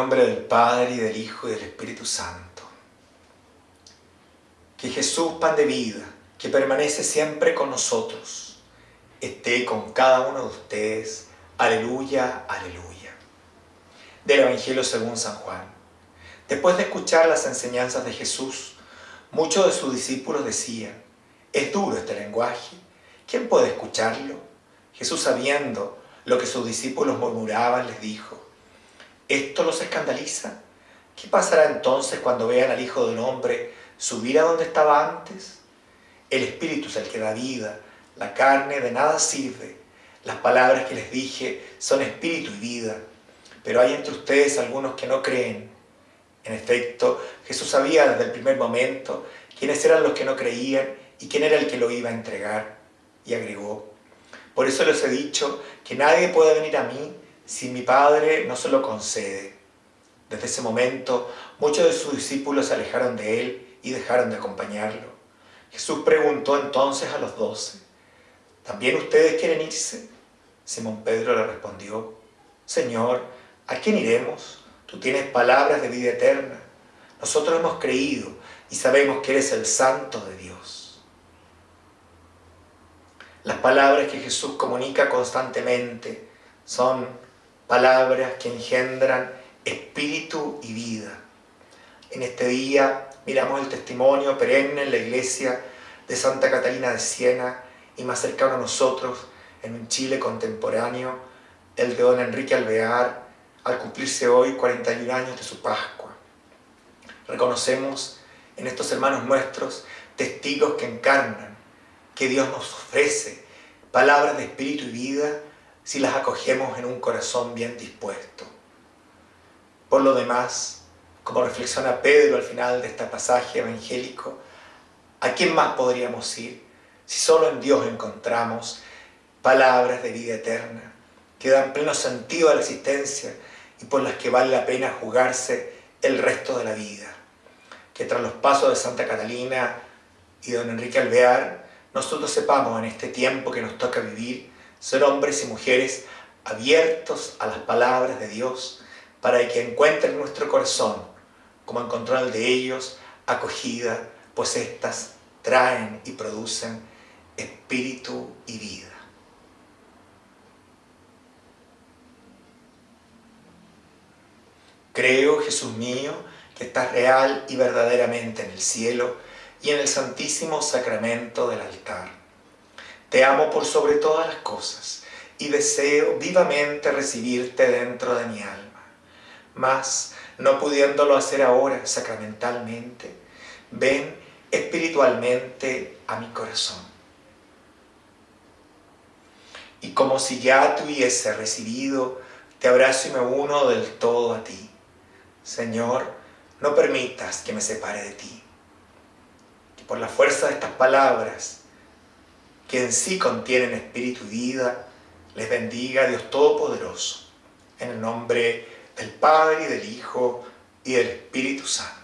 nombre del Padre, y del Hijo, y del Espíritu Santo. Que Jesús, pan de vida, que permanece siempre con nosotros, esté con cada uno de ustedes. Aleluya, aleluya. Del Evangelio según San Juan. Después de escuchar las enseñanzas de Jesús, muchos de sus discípulos decían, es duro este lenguaje, ¿quién puede escucharlo? Jesús, sabiendo lo que sus discípulos murmuraban, les dijo, ¿esto los escandaliza? ¿Qué pasará entonces cuando vean al Hijo del Hombre subir a donde estaba antes? El Espíritu es el que da vida, la carne de nada sirve. Las palabras que les dije son espíritu y vida, pero hay entre ustedes algunos que no creen. En efecto, Jesús sabía desde el primer momento quiénes eran los que no creían y quién era el que lo iba a entregar. Y agregó, por eso les he dicho que nadie puede venir a mí si mi Padre no se lo concede. Desde ese momento, muchos de sus discípulos se alejaron de él y dejaron de acompañarlo. Jesús preguntó entonces a los doce, ¿también ustedes quieren irse? Simón Pedro le respondió, Señor, ¿a quién iremos? Tú tienes palabras de vida eterna. Nosotros hemos creído y sabemos que eres el Santo de Dios. Las palabras que Jesús comunica constantemente son palabras que engendran espíritu y vida. En este día miramos el testimonio perenne en la iglesia de Santa Catalina de Siena y más cercano a nosotros, en un Chile contemporáneo, el de don Enrique Alvear, al cumplirse hoy 41 años de su Pascua. Reconocemos en estos hermanos nuestros testigos que encarnan, que Dios nos ofrece, palabras de espíritu y vida, si las acogemos en un corazón bien dispuesto. Por lo demás, como reflexiona Pedro al final de este pasaje evangélico, ¿a quién más podríamos ir si solo en Dios encontramos palabras de vida eterna que dan pleno sentido a la existencia y por las que vale la pena jugarse el resto de la vida? Que tras los pasos de Santa Catalina y don Enrique Alvear, nosotros sepamos en este tiempo que nos toca vivir ser hombres y mujeres abiertos a las palabras de Dios para que encuentren nuestro corazón, como encontró el de ellos, acogida, pues éstas traen y producen espíritu y vida. Creo, Jesús mío, que estás real y verdaderamente en el cielo y en el santísimo sacramento del altar te amo por sobre todas las cosas y deseo vivamente recibirte dentro de mi alma. Mas, no pudiéndolo hacer ahora sacramentalmente, ven espiritualmente a mi corazón. Y como si ya te hubiese recibido, te abrazo y me uno del todo a ti. Señor, no permitas que me separe de ti. Que por la fuerza de estas palabras que en sí contienen espíritu y vida, les bendiga Dios Todopoderoso, en el nombre del Padre, y del Hijo, y del Espíritu Santo.